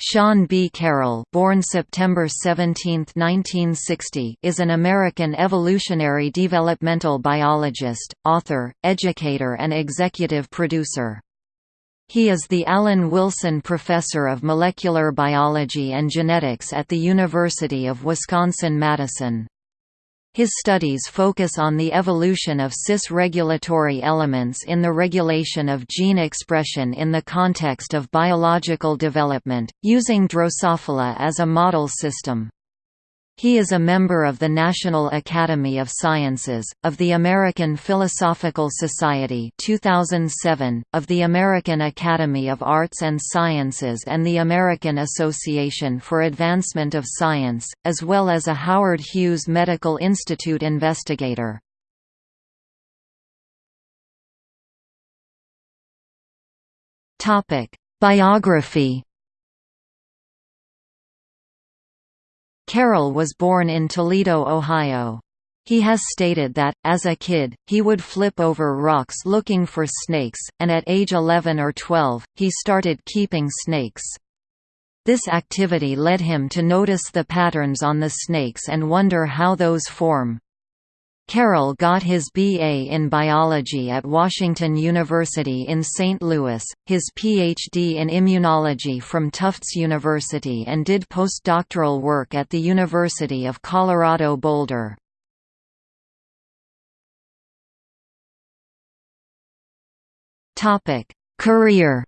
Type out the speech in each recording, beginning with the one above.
Sean B. Carroll born September 17, 1960, is an American evolutionary developmental biologist, author, educator and executive producer. He is the Allan Wilson Professor of Molecular Biology and Genetics at the University of Wisconsin-Madison. His studies focus on the evolution of cis-regulatory elements in the regulation of gene expression in the context of biological development, using Drosophila as a model system. He is a member of the National Academy of Sciences, of the American Philosophical Society 2007, of the American Academy of Arts and Sciences and the American Association for Advancement of Science, as well as a Howard Hughes Medical Institute investigator. Biography Carroll was born in Toledo, Ohio. He has stated that, as a kid, he would flip over rocks looking for snakes, and at age 11 or 12, he started keeping snakes. This activity led him to notice the patterns on the snakes and wonder how those form. Carroll got his B.A. in biology at Washington University in St. Louis, his Ph.D. in immunology from Tufts University and did postdoctoral work at the University of Colorado Boulder. Career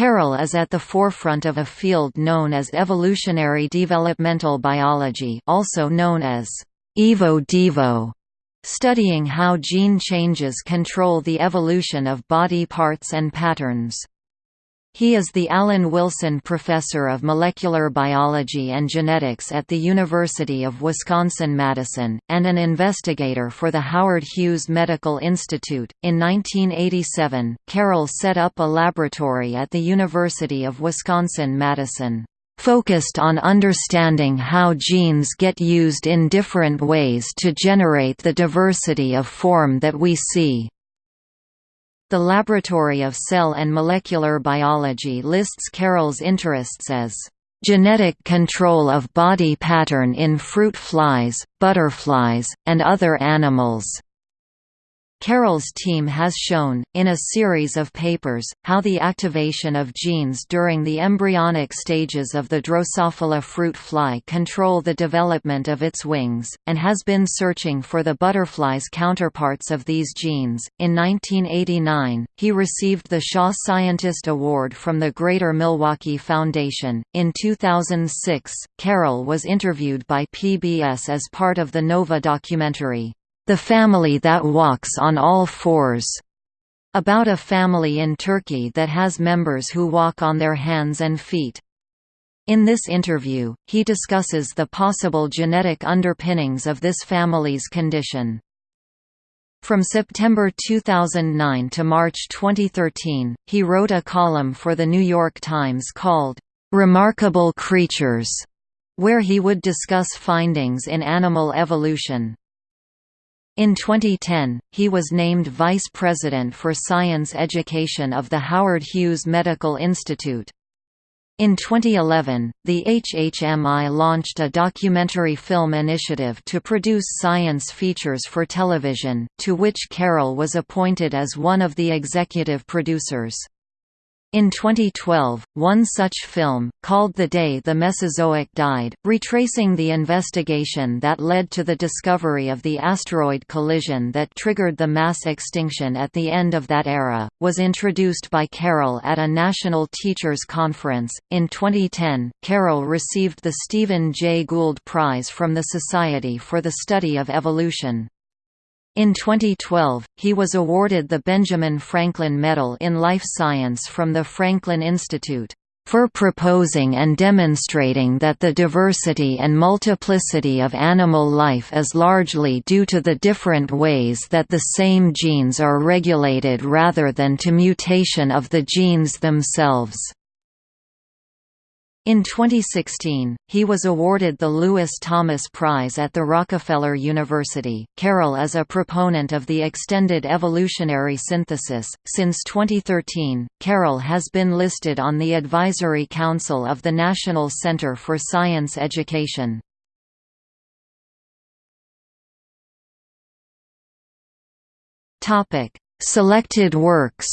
Carroll is at the forefront of a field known as evolutionary developmental biology also known as Evo-Devo, studying how gene changes control the evolution of body parts and patterns. He is the Allan Wilson Professor of Molecular Biology and Genetics at the University of Wisconsin-Madison, and an investigator for the Howard Hughes Medical Institute. In 1987, Carroll set up a laboratory at the University of Wisconsin-Madison focused on understanding how genes get used in different ways to generate the diversity of form that we see. The Laboratory of Cell and Molecular Biology lists Carroll's interests as genetic control of body pattern in fruit flies, butterflies, and other animals. Carroll's team has shown, in a series of papers, how the activation of genes during the embryonic stages of the Drosophila fruit fly control the development of its wings, and has been searching for the butterfly's counterparts of these genes. In 1989, he received the Shaw Scientist Award from the Greater Milwaukee Foundation. In 2006, Carroll was interviewed by PBS as part of the Nova documentary, the Family That Walks on All Fours, about a family in Turkey that has members who walk on their hands and feet. In this interview, he discusses the possible genetic underpinnings of this family's condition. From September 2009 to March 2013, he wrote a column for The New York Times called, "'Remarkable Creatures' where he would discuss findings in animal evolution. In 2010, he was named Vice President for Science Education of the Howard Hughes Medical Institute. In 2011, the HHMI launched a documentary film initiative to produce science features for television, to which Carroll was appointed as one of the executive producers. In 2012, one such film, called The Day the Mesozoic Died, retracing the investigation that led to the discovery of the asteroid collision that triggered the mass extinction at the end of that era, was introduced by Carroll at a National Teachers Conference. In 2010, Carroll received the Stephen Jay Gould Prize from the Society for the Study of Evolution. In 2012, he was awarded the Benjamin Franklin Medal in Life Science from the Franklin Institute for proposing and demonstrating that the diversity and multiplicity of animal life is largely due to the different ways that the same genes are regulated rather than to mutation of the genes themselves. In 2016, he was awarded the Lewis Thomas Prize at the Rockefeller University. Carroll is a proponent of the extended evolutionary synthesis. Since 2013, Carroll has been listed on the Advisory Council of the National Center for Science Education. Topic: Selected works.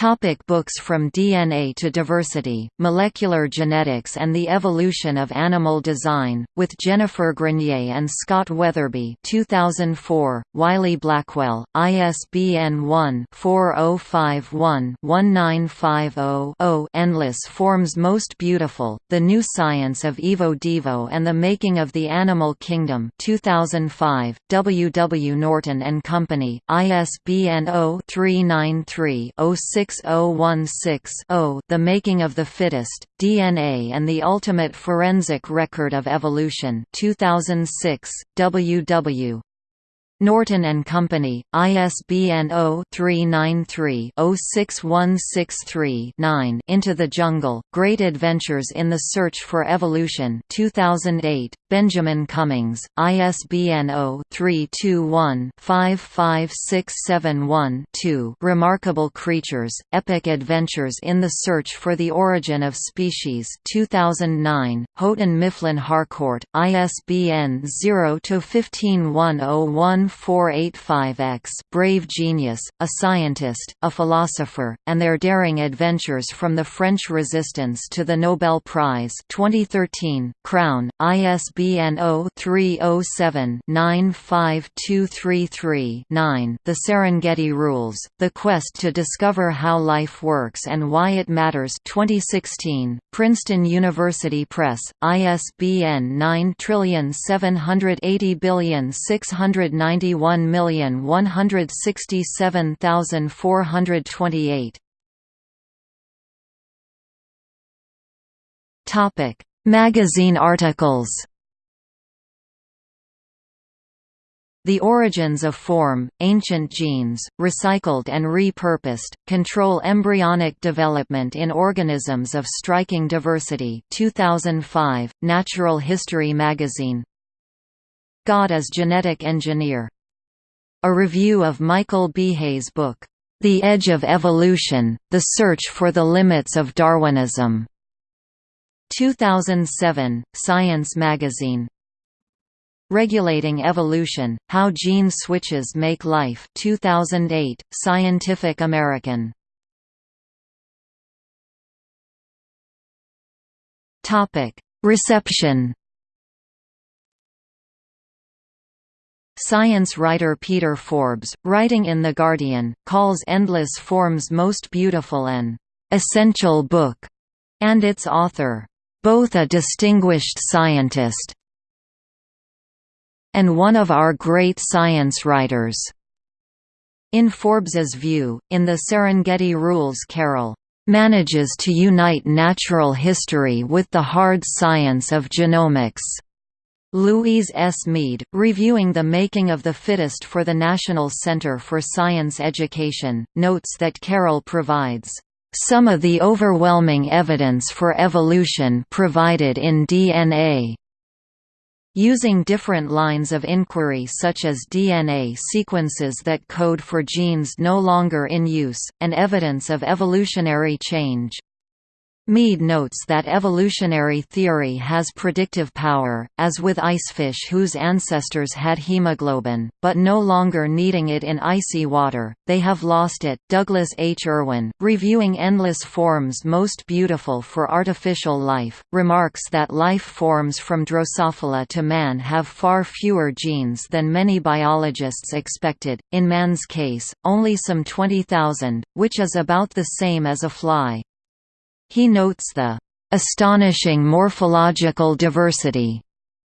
Topic books From DNA to Diversity, Molecular Genetics and the Evolution of Animal Design, with Jennifer Grenier and Scott Weatherbee 2004, Wiley Blackwell, ISBN 1-4051-1950-0 Endless Forms Most Beautiful, The New Science of Evo Devo and the Making of the Animal Kingdom 2005, W. W. Norton and Company, ISBN 0 393 06 6016-0 The Making of the Fittest, DNA and the Ultimate Forensic Record of Evolution 2006, W.W. Norton and Company, ISBN 0-393-06163-9 Into the Jungle, Great Adventures in the Search for Evolution 2008, Benjamin Cummings, ISBN 0-321-55671-2 Remarkable Creatures, Epic Adventures in the Search for the Origin of Species 2009, Houghton Mifflin Harcourt, ISBN 0-15101 485X Brave Genius, a Scientist, a Philosopher, and Their Daring Adventures from the French Resistance to the Nobel Prize 2013, Crown, ISBN 0-307-95233-9 The Serengeti Rules, The Quest to Discover How Life Works and Why It Matters 2016, Princeton University Press, ISBN 9 780 691 1,167,428 Topic: Magazine articles. The origins of form, ancient genes, recycled and repurposed, control embryonic development in organisms of striking diversity. 2005, Natural History magazine God as Genetic Engineer a review of Michael B. Behe's book, The Edge of Evolution, The Search for the Limits of Darwinism. 2007, Science magazine. Regulating Evolution, How Gene Switches Make Life 2008, Scientific American. Reception Science writer Peter Forbes, writing in The Guardian, calls Endless Forms most beautiful an essential book, and its author, both a distinguished scientist and one of our great science writers. In Forbes's view, in the Serengeti Rules Carroll manages to unite natural history with the hard science of genomics. Louise S. Mead, reviewing the making of the fittest for the National Center for Science Education, notes that Carroll provides some of the overwhelming evidence for evolution provided in DNA. Using different lines of inquiry such as DNA sequences that code for genes no longer in use, and evidence of evolutionary change. Mead notes that evolutionary theory has predictive power, as with icefish whose ancestors had hemoglobin, but no longer needing it in icy water, they have lost it. Douglas H. Erwin, reviewing Endless Forms Most Beautiful for Artificial Life, remarks that life forms from Drosophila to man have far fewer genes than many biologists expected, in man's case, only some 20,000, which is about the same as a fly. He notes the astonishing morphological diversity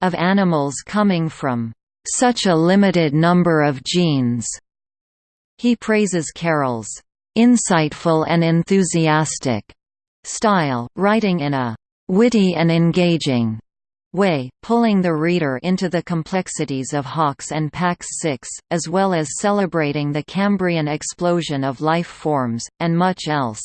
of animals coming from such a limited number of genes. He praises Carroll's insightful and enthusiastic style, writing in a witty and engaging way, pulling the reader into the complexities of Hox and Pax 6, as well as celebrating the Cambrian explosion of life forms, and much else.